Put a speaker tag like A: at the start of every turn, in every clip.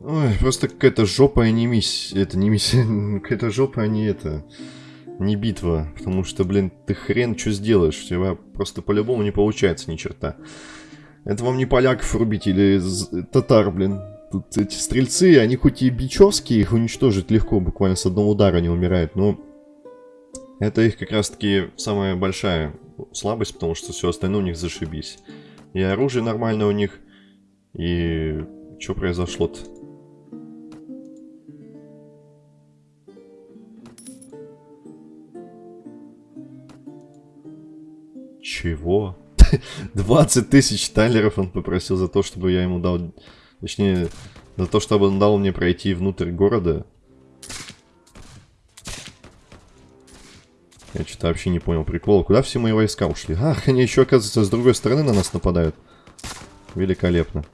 A: Ой, просто какая-то жопа, а не миссия. Это не миссия, какая-то жопа, а не это... Не битва, потому что, блин, ты хрен что сделаешь, у тебя просто по-любому не получается ни черта. Это вам не поляков рубить или татар, блин. Тут эти стрельцы, они хоть и бичевские, их уничтожить легко, буквально с одного удара они умирают, но... Это их как раз-таки самая большая слабость, потому что все остальное у них зашибись. И оружие нормальное у них, и... Что произошло-то? Чего? 20 тысяч талеров он попросил за то, чтобы я ему дал... Точнее, за то, чтобы он дал мне пройти внутрь города. Я что-то вообще не понял прикола. Куда все мои войска ушли? Ах, они еще, оказывается, с другой стороны на нас нападают. Великолепно.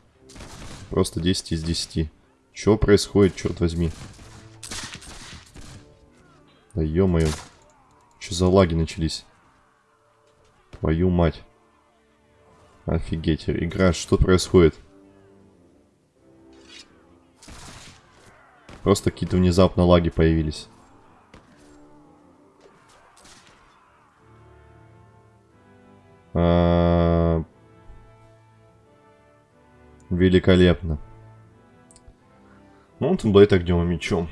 A: Просто 10 из 10. Что происходит, черт возьми? Да ё-моё. Что за лаги начались? Твою мать. Офигеть, игра, что происходит? Просто какие-то внезапно лаги появились. А... Великолепно. Mountain Blade огнем и мечом.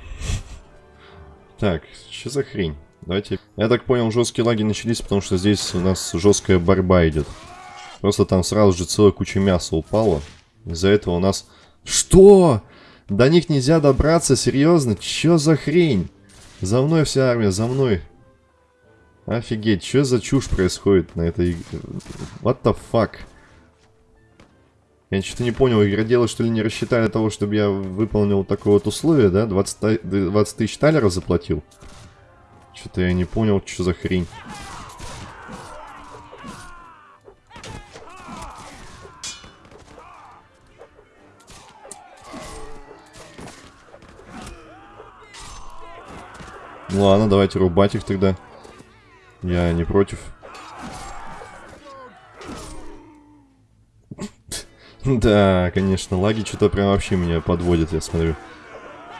A: Так, что за хрень? Давайте... Я так понял, жесткие лаги начались, потому что здесь у нас жесткая борьба идет. Просто там сразу же целая куча мяса упала. Из-за этого у нас... Что? До них нельзя добраться? Серьезно? Чё за хрень? За мной вся армия, за мной. Офигеть, что за чушь происходит на этой... What the fuck? Я что-то не понял, игроделы что ли не рассчитали того, чтобы я выполнил такое вот условие, да? 20, 20 тысяч талеров заплатил? Что-то я не понял, что за хрень. Ну ладно, давайте рубать их тогда. Я не против. Да, конечно, лаги что-то прям вообще меня подводят, я смотрю.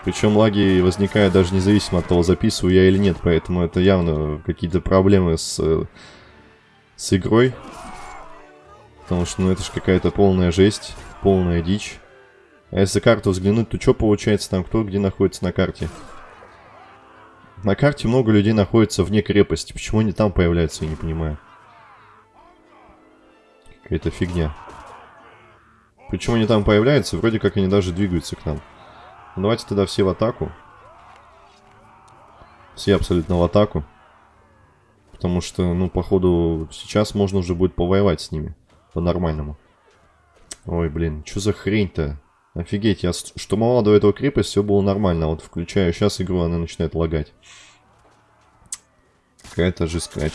A: Причем лаги возникают даже независимо от того, записываю я или нет, поэтому это явно какие-то проблемы с, с игрой. Потому что, ну, это же какая-то полная жесть, полная дичь. А если карту взглянуть, то что получается там, кто где находится на карте? На карте много людей находится вне крепости. Почему они там появляются, я не понимаю. Какая-то фигня. Почему они там появляются? Вроде как они даже двигаются к нам. Давайте тогда все в атаку. Все абсолютно в атаку. Потому что, ну, походу, сейчас можно уже будет повоевать с ними. По-нормальному. Ой, блин, что за хрень-то? Офигеть, я штурмовал до этого крепость, все было нормально. Вот включаю сейчас игру, она начинает лагать. Какая-то же скач.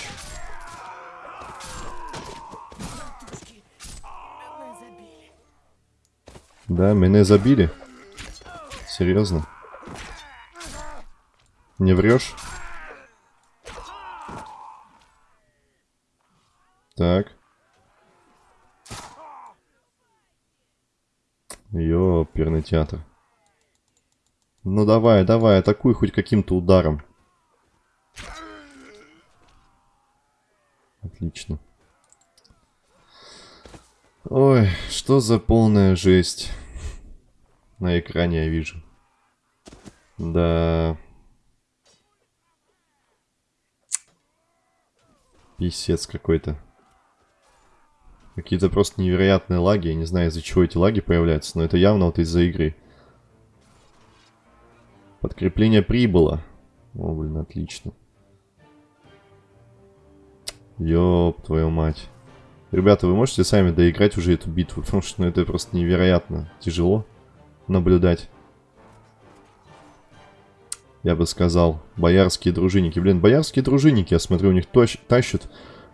A: Да, меня забили. Серьезно? Не врешь? Так. Ёперный театр. Ну давай, давай, атакуй хоть каким-то ударом. Отлично. Ой, что за полная жесть. На экране я вижу. Да. Писец какой-то. Какие-то просто невероятные лаги. Я не знаю, из-за чего эти лаги появляются, но это явно вот из-за игры. Подкрепление прибыло. О, блин, отлично. Ёб твою мать. Ребята, вы можете сами доиграть уже эту битву, потому что ну, это просто невероятно тяжело наблюдать я бы сказал. Боярские дружинники. Блин, боярские дружинники, я смотрю, у них тащат.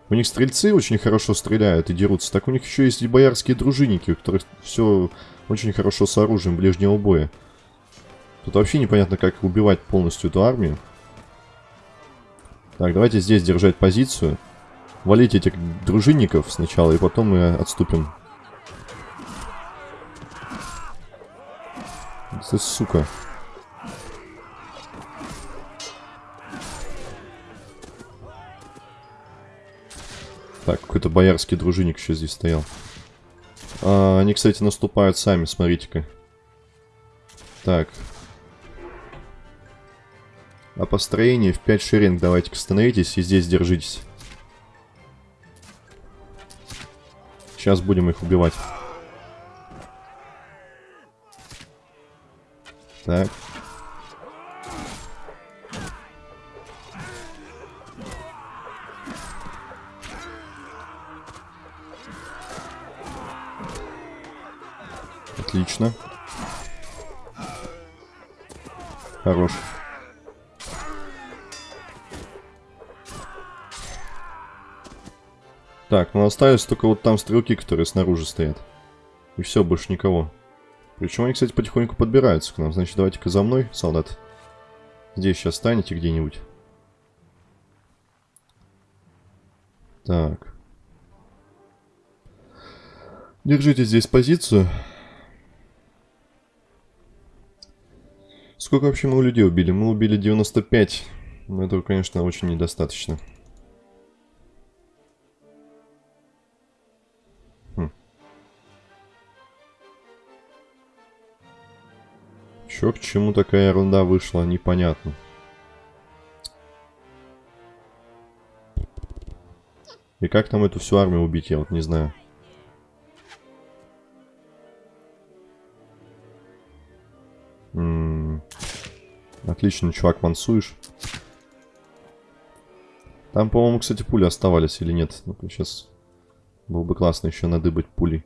A: У них стрельцы очень хорошо стреляют и дерутся. Так у них еще есть и боярские дружинники, у которых все очень хорошо с оружием ближнего боя. Тут вообще непонятно, как убивать полностью эту армию. Так, давайте здесь держать позицию. Валить этих дружинников сначала, и потом мы отступим. Ты сука. Так, какой-то боярский дружинник еще здесь стоял. А, они, кстати, наступают сами, смотрите-ка. Так. А построение в 5 шеренг давайте-ка становитесь и здесь держитесь. Сейчас будем их убивать. Так. Отлично. Хорош. Так, ну остались только вот там стрелки, которые снаружи стоят. И все, больше никого. Причем они, кстати, потихоньку подбираются к нам. Значит, давайте-ка за мной, солдат. Здесь сейчас станете где-нибудь. Так. Держите здесь позицию. Сколько вообще мы у людей убили? Мы убили 95. Но этого, конечно, очень недостаточно. Хм. Чё к чему такая ерунда вышла, непонятно. И как там эту всю армию убить, я вот не знаю. М. Отлично, чувак, мансуешь. Там, по-моему, кстати, пули оставались или нет. Ну-ка, сейчас было бы классно еще надыбать пули.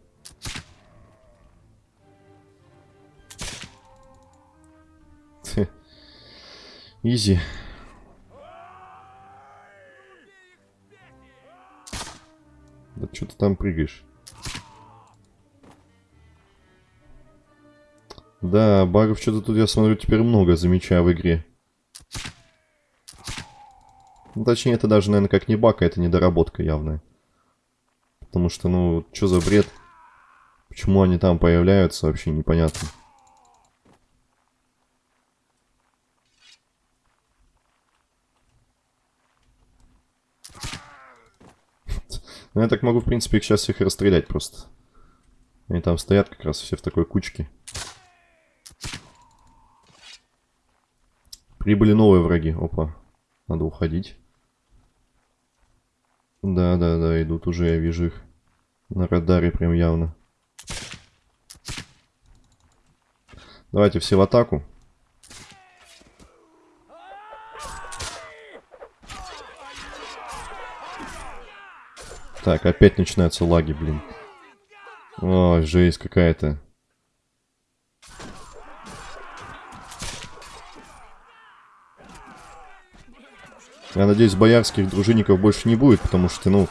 A: Изи. Да что ты там прыгаешь? Да, багов что-то тут, я смотрю, теперь много, замечаю в игре. Ну, точнее, это даже, наверное, как не баг, а это недоработка явная. Потому что, ну, что за бред? Почему они там появляются, вообще непонятно. Ну, я так могу, в принципе, их сейчас всех расстрелять просто. Они там стоят как раз все в такой кучке. Прибыли новые враги. Опа. Надо уходить. Да, да, да, идут уже, я вижу их. На радаре прям явно. Давайте все в атаку. Так, опять начинаются лаги, блин. Ой, жесть какая-то. Я надеюсь, боярских дружинников больше не будет, потому что, ну,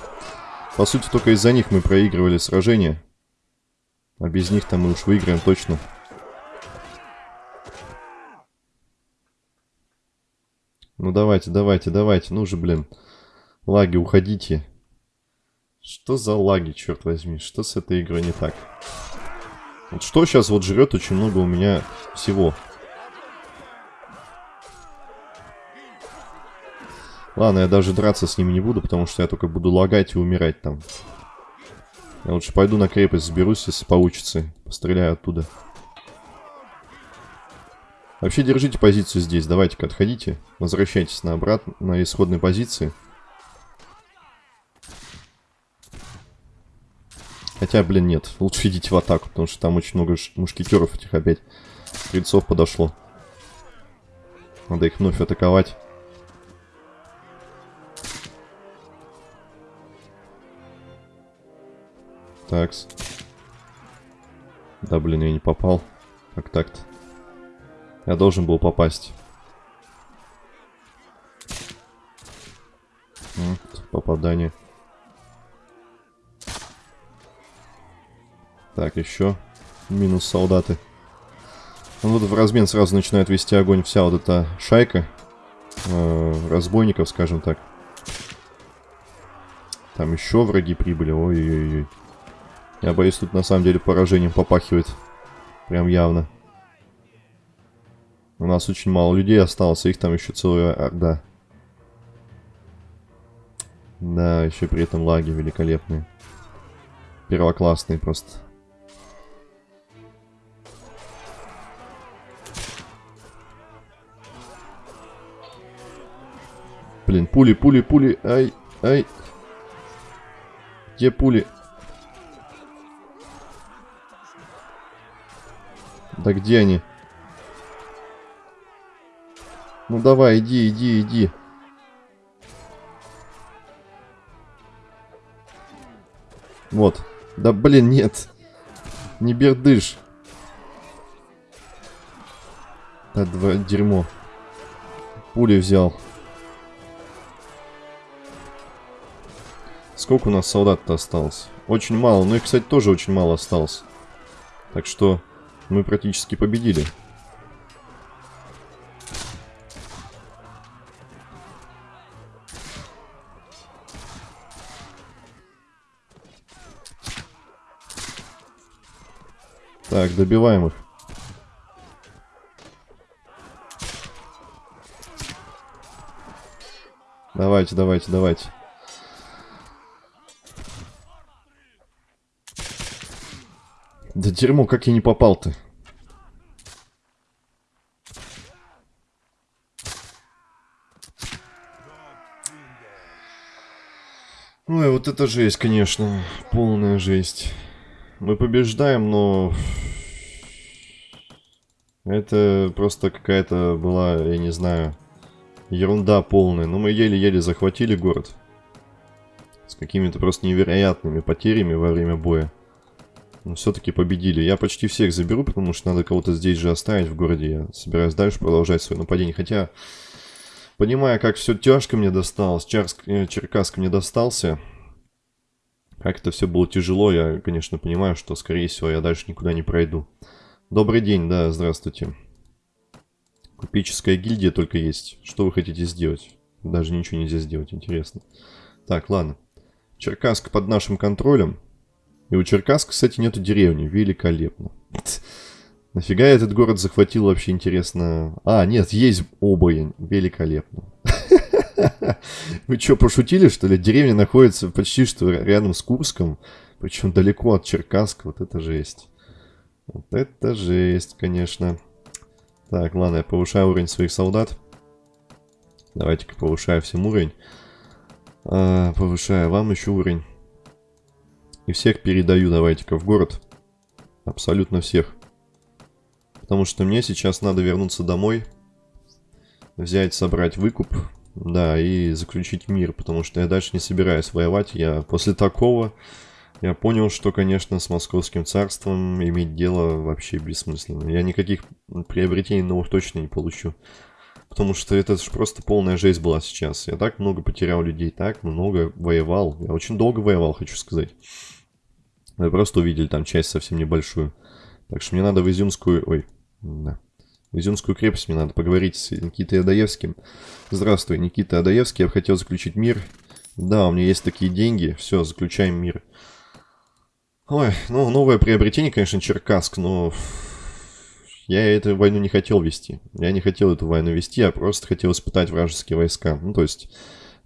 A: по сути, только из-за них мы проигрывали сражение. А без них там мы уж выиграем точно. Ну давайте, давайте, давайте. Ну же, блин. Лаги, уходите. Что за лаги, черт возьми? Что с этой игрой не так? Вот что сейчас вот жрет очень много у меня всего. Ладно, я даже драться с ними не буду, потому что я только буду лагать и умирать там. Я лучше пойду на крепость, сберусь, если получится. Постреляю оттуда. Вообще держите позицию здесь. Давайте-ка отходите. Возвращайтесь на обратно, на исходной позиции. Хотя, блин, нет. Лучше идите в атаку, потому что там очень много мушкетеров этих опять. Стрельцов подошло. Надо их вновь атаковать. Такс. Да, блин, я не попал. Как так-то? Я должен был попасть. Попадание. Так, еще. Минус солдаты. Ну, вот в размен сразу начинает вести огонь вся вот эта шайка. Э, разбойников, скажем так. Там еще враги прибыли. Ой-ой-ой. Я боюсь, тут на самом деле поражением попахивает. Прям явно. нас очень мало людей осталось, их там еще целая орда. Да, еще при этом лаги великолепные. Первоклассные просто. Блин, пули, пули, пули. Ай, ай. Где пули? Да где они? Ну давай, иди, иди, иди. Вот. Да блин, нет. Не бердыш. Да, два, дерьмо. Пули взял. Сколько у нас солдат-то осталось? Очень мало. Ну и, кстати, тоже очень мало осталось. Так что мы практически победили. Так, добиваем их. Давайте, давайте, давайте. Да дерьмо, как я не попал-то? Ой, вот это жесть, конечно. Полная жесть. Мы побеждаем, но... Это просто какая-то была, я не знаю, ерунда полная. Но мы еле-еле захватили город. С какими-то просто невероятными потерями во время боя. Но все-таки победили. Я почти всех заберу, потому что надо кого-то здесь же оставить в городе. Я собираюсь дальше продолжать свое нападение. Хотя, понимая, как все тяжко мне досталось, Чарск, э, Черкасск мне достался, как это все было тяжело, я, конечно, понимаю, что, скорее всего, я дальше никуда не пройду. Добрый день, да, здравствуйте. Купеческая гильдия только есть. Что вы хотите сделать? Даже ничего нельзя сделать, интересно. Так, ладно. Черкасск под нашим контролем. И у Черкасска, кстати, нету деревни. Великолепно. Нафига этот город захватил вообще, интересно? А, нет, есть обоянь. Великолепно. Вы что, пошутили, что ли? Деревня находится почти что рядом с Курском. Причем далеко от Черкасска. Вот это жесть. Вот это жесть, конечно. Так, ладно, я повышаю уровень своих солдат. Давайте-ка повышаю всем уровень. А, повышаю вам еще уровень. И всех передаю давайте-ка в город. Абсолютно всех. Потому что мне сейчас надо вернуться домой. Взять, собрать выкуп. Да, и заключить мир. Потому что я дальше не собираюсь воевать. Я после такого... Я понял, что, конечно, с Московским царством иметь дело вообще бессмысленно. Я никаких приобретений новых точно не получу. Потому что это же просто полная жесть была сейчас. Я так много потерял людей, так много воевал. Я очень долго воевал, хочу сказать. Вы просто увидели там часть совсем небольшую. Так что мне надо в Изюмскую... Ой, да. В Изюмскую крепость мне надо поговорить с Никитой Адаевским. Здравствуй, Никита Адаевский. Я бы хотел заключить мир. Да, у меня есть такие деньги. Все, заключаем мир. Ой, ну, новое приобретение, конечно, Черкасск, но... Я эту войну не хотел вести. Я не хотел эту войну вести, я просто хотел испытать вражеские войска. Ну, то есть,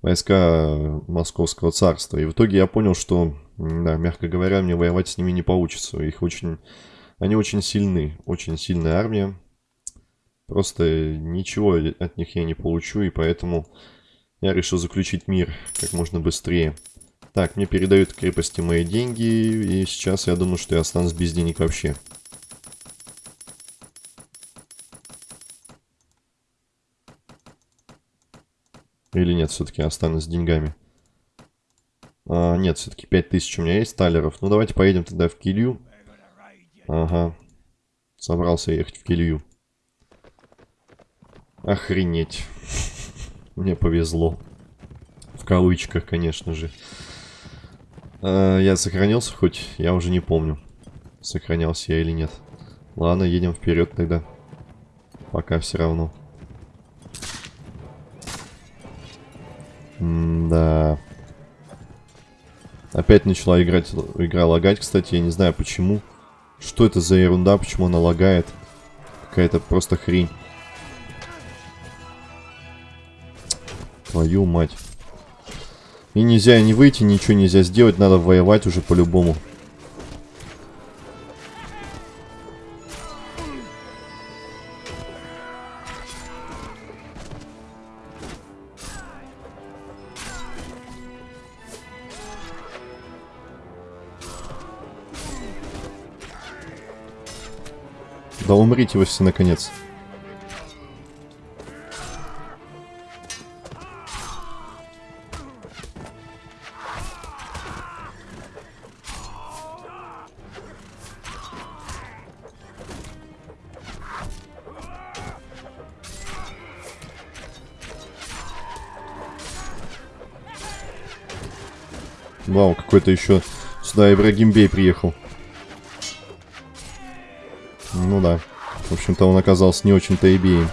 A: войска Московского царства. И в итоге я понял, что да, мягко говоря, мне воевать с ними не получится. Их очень... Они очень сильны. Очень сильная армия. Просто ничего от них я не получу, и поэтому я решил заключить мир как можно быстрее. Так, мне передают крепости мои деньги, и сейчас я думаю, что я останусь без денег вообще. Или нет, все-таки останусь с деньгами. А, нет, все-таки 5000 у меня есть талеров. Ну, давайте поедем тогда в Килью. Ага. Собрался ехать в Килью. Охренеть. Мне повезло. В кавычках, конечно же. А, я сохранился хоть? Я уже не помню. Сохранялся я или нет. Ладно, едем вперед тогда. Пока все равно. М-да. Опять начала играть, игра лагать, кстати, я не знаю почему. Что это за ерунда, почему она лагает? Какая-то просто хрень. Твою мать. И нельзя не выйти, ничего нельзя сделать, надо воевать уже по-любому. Да умрите вы все наконец. Вау, какой-то еще сюда Ибрагим Бей приехал. Ну да. В общем-то, он оказался не очень-то и беем.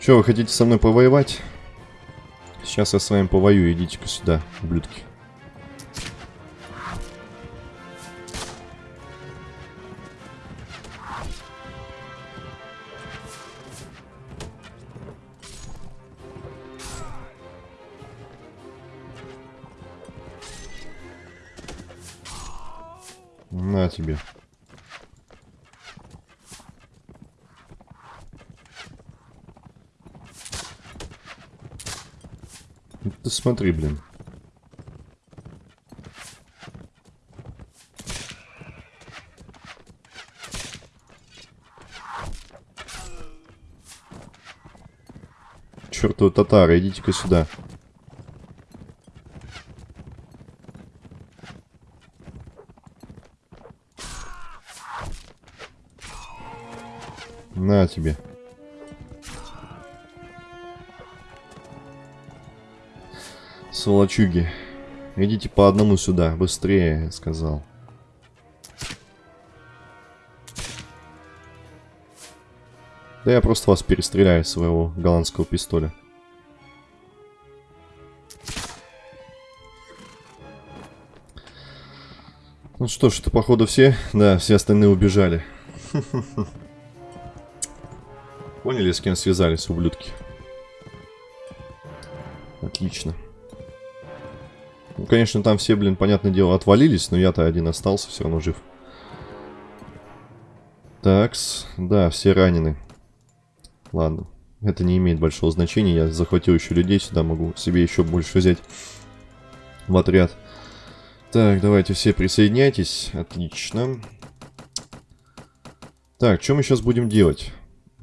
A: Что, вы хотите со мной повоевать? Сейчас я с вами повоюю, идите-ка сюда, ублюдки. На тебе. Ты смотри, блин. Чертовы татары, идите-ка сюда. На тебе. Сволочуги. Идите по одному сюда, быстрее, сказал. Да я просто вас перестреляю своего голландского пистоля. Ну что ж, это походу все. Да, все остальные убежали. Поняли, с кем связались, ублюдки? Отлично. Ну, конечно, там все, блин, понятное дело, отвалились, но я-то один остался, все равно жив. Такс, да, все ранены. Ладно, это не имеет большого значения, я захватил еще людей сюда, могу себе еще больше взять в отряд. Так, давайте все присоединяйтесь, отлично. Так, что мы сейчас будем делать?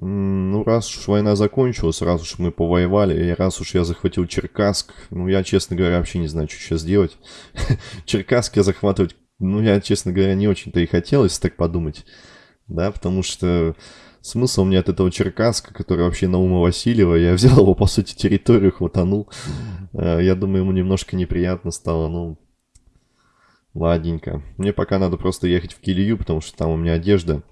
A: Ну, раз уж война закончилась, раз уж мы повоевали, и раз уж я захватил Черкасск, ну, я, честно говоря, вообще не знаю, что сейчас делать. Черкасск я захватывать, ну, я, честно говоря, не очень-то и хотел, если так подумать. Да, потому что смысл мне от этого Черкасска, который вообще на ума Васильева, я взял его, по сути, территорию, хватанул. Э, я думаю, ему немножко неприятно стало, ну, ладненько. Мне пока надо просто ехать в Килию, потому что там у меня одежда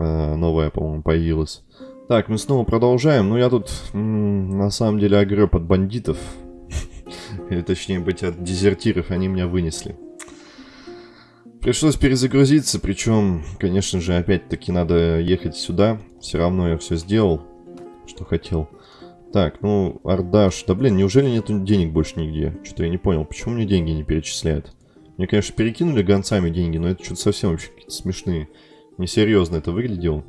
A: новая, по-моему, появилась. Так, мы снова продолжаем. Ну, я тут, на самом деле, огреб от бандитов. Или, точнее быть, от дезертиров. Они меня вынесли. Пришлось перезагрузиться, причем, конечно же, опять-таки надо ехать сюда. Все равно я все сделал, что хотел. Так, ну, Ардаш. Да, блин, неужели нету денег больше нигде? Что-то я не понял, почему мне деньги не перечисляют? Мне, конечно, перекинули гонцами деньги, но это что-то совсем вообще какие-то смешные. Несерьезно это выглядело.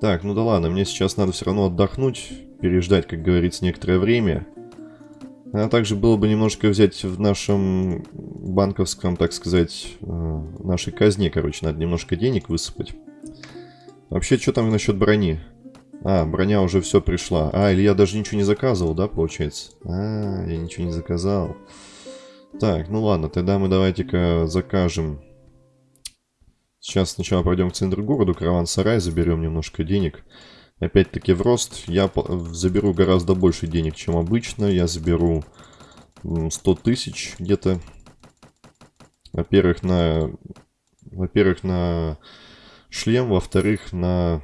A: Так, ну да ладно, мне сейчас надо все равно отдохнуть, переждать, как говорится, некоторое время. А также было бы немножко взять в нашем банковском, так сказать, э, нашей казне, короче, надо немножко денег высыпать. Вообще, что там насчет брони? А, броня уже все пришла. А, или я даже ничего не заказывал, да, получается? А, я ничего не заказал. Так, ну ладно, тогда мы давайте-ка закажем Сейчас сначала пойдем в центр города, караван-сарай, заберем немножко денег. Опять-таки в рост я заберу гораздо больше денег, чем обычно. Я заберу 100 тысяч где-то. Во-первых, на... Во-первых, на шлем, во-вторых, на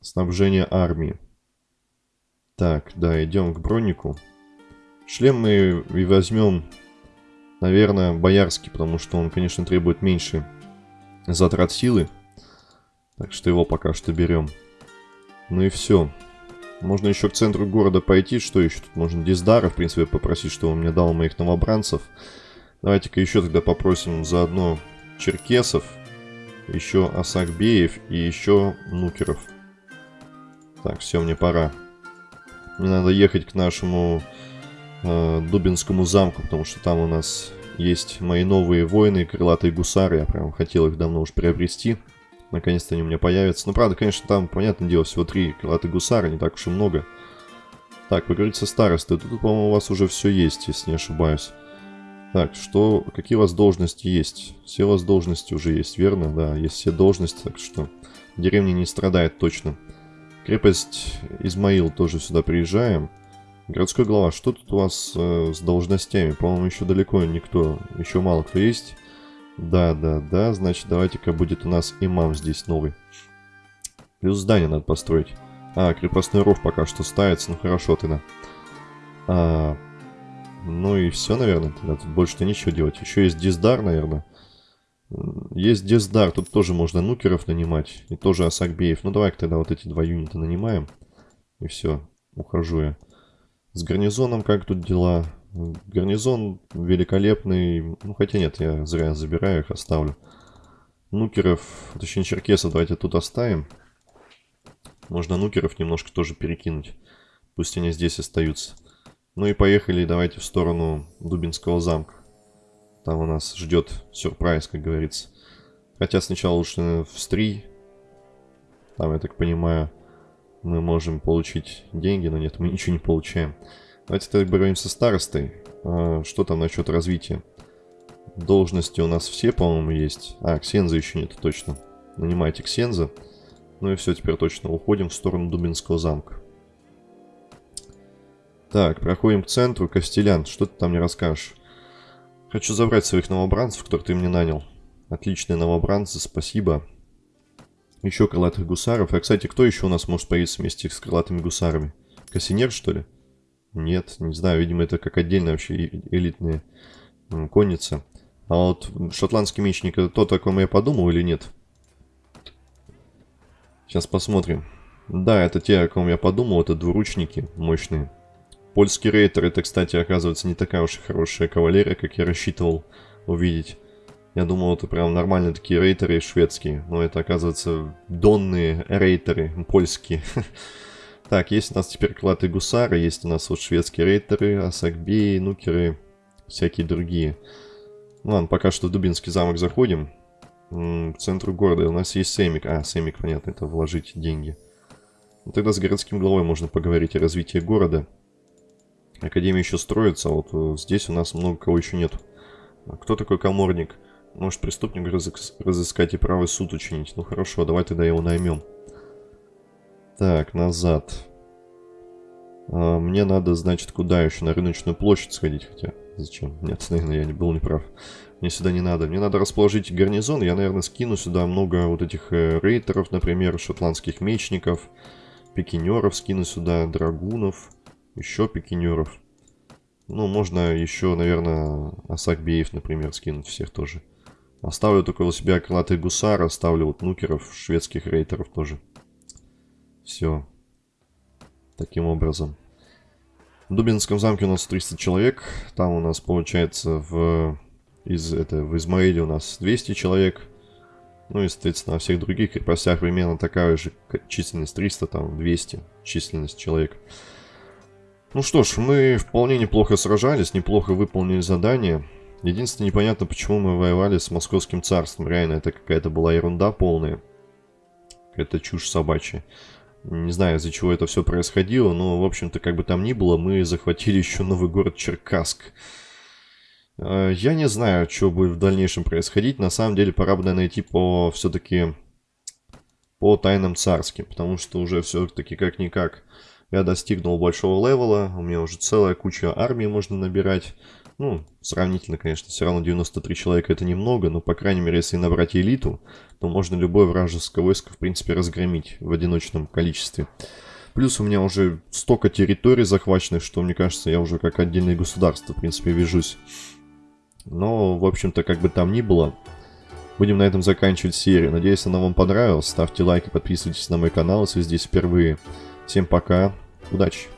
A: снабжение армии. Так, да, идем к бронику. Шлем мы и возьмем Наверное, боярский, потому что он, конечно, требует меньше затрат силы. Так что его пока что берем. Ну и все. Можно еще к центру города пойти. Что еще? Тут можно Диздара, в принципе, попросить, чтобы он мне дал моих новобранцев. Давайте-ка еще тогда попросим заодно черкесов, еще Асакбеев и еще нукеров. Так, все, мне пора. Мне надо ехать к нашему э, Дубинскому замку, потому что там у нас есть мои новые воины, крылатые гусары. Я прям хотел их давно уж приобрести. Наконец-то они у меня появятся. Ну, правда, конечно, там, понятное дело, всего три крылатых гусара, не так уж и много. Так, поговорить со старостой. Тут, по-моему, у вас уже все есть, если не ошибаюсь. Так, что, какие у вас должности есть? Все у вас должности уже есть, верно? Да, есть все должности, так что деревня не страдает точно. Крепость Измаил тоже сюда приезжаем. Городской глава, что тут у вас э, с должностями? По-моему, еще далеко никто, еще мало кто есть. Да, да, да, значит, давайте-ка будет у нас имам здесь новый. Плюс здание надо построить. А, крепостной ров пока что ставится, ну хорошо тогда. А, ну и все, наверное, тогда тут больше-то ничего делать. Еще есть диздар, наверное. Есть диздар, тут тоже можно нукеров нанимать. И тоже Асакбеев. Ну давай тогда вот эти два юнита нанимаем. И все, ухожу я. С гарнизоном как тут дела? Гарнизон великолепный. Ну хотя нет, я зря забираю их, оставлю. Нукеров, точнее черкесов давайте тут оставим. Можно нукеров немножко тоже перекинуть. Пусть они здесь остаются. Ну и поехали давайте в сторону Дубинского замка. Там у нас ждет сюрприз, как говорится. Хотя сначала лучше в Стри. Там, я так понимаю, мы можем получить деньги, но нет, мы ничего не получаем. Давайте тогда говорим со старостой. А, что там насчет развития? Должности у нас все, по-моему, есть. А, Ксенза еще нет, точно. Нанимайте Ксенза. Ну и все, теперь точно уходим в сторону Дубинского замка. Так, проходим к центру. Костелян, что ты там мне расскажешь? Хочу забрать своих новобранцев, которых ты мне нанял. Отличные новобранцы, спасибо. Еще крылатых гусаров. А, кстати, кто еще у нас может появиться вместе с крылатыми гусарами? Кассинер, что ли? Нет, не знаю. Видимо, это как отдельная вообще элитная конница. А вот шотландский мечник, это то, о ком я подумал или нет? Сейчас посмотрим. Да, это те, о ком я подумал. Это двуручники мощные. Польский рейтер, это, кстати, оказывается не такая уж и хорошая кавалерия, как я рассчитывал увидеть. Я думал, это прям нормальные такие рейтеры шведские, но это, оказывается, донные рейтеры польские. Так, есть у нас теперь клаты гусары, есть у нас вот шведские рейтеры, асакбеи, нукеры, всякие другие. Ну ладно, пока что в Дубинский замок заходим. К центру города у нас есть Семик. А, Семик, понятно, это вложить деньги. Ну, тогда с городским главой можно поговорить о развитии города. Академия еще строится, а вот э, здесь у нас много кого еще нет. А кто такой коморник? Может преступник разыскать и правый суд учинить. Ну хорошо, давай тогда его наймем. Так, назад. А, мне надо, значит, куда еще? На рыночную площадь сходить, хотя... Зачем? Нет, наверное, я не был неправ. Мне сюда не надо. Мне надо расположить гарнизон. Я, наверное, скину сюда много вот этих э, рейтеров, например, шотландских мечников, пикинеров скину сюда, драгунов. Еще пикинеров. Ну, можно еще, наверное, Асакбеев, например, скинуть всех тоже. Оставлю только у себя крылатых гусар, оставлю вот нукеров, шведских рейтеров тоже. Все. Таким образом. В Дубинском замке у нас 300 человек. Там у нас получается в, из, это, в Измаиле у нас 200 человек. Ну и, соответственно, на всех других крепостях примерно такая же численность 300, там 200 численность человек. Ну что ж, мы вполне неплохо сражались, неплохо выполнили задание. Единственное, непонятно, почему мы воевали с Московским царством. Реально, это какая-то была ерунда полная. Это чушь собачья. Не знаю, из-за чего это все происходило, но, в общем-то, как бы там ни было, мы захватили еще новый город Черкасск. А, я не знаю, что будет в дальнейшем происходить. На самом деле, пора бы найти по все-таки по тайнам царским, потому что уже все-таки как-никак я достигнул большого левела, у меня уже целая куча армии можно набирать. Ну, сравнительно, конечно, все равно 93 человека это немного, но, по крайней мере, если набрать элиту, то можно любое вражеское войско, в принципе, разгромить в одиночном количестве. Плюс у меня уже столько территорий захваченных, что, мне кажется, я уже как отдельное государство, в принципе, вяжусь. Но, в общем-то, как бы там ни было, будем на этом заканчивать серию. Надеюсь, она вам понравилась. Ставьте лайки, подписывайтесь на мой канал, если здесь впервые. Всем пока, удачи!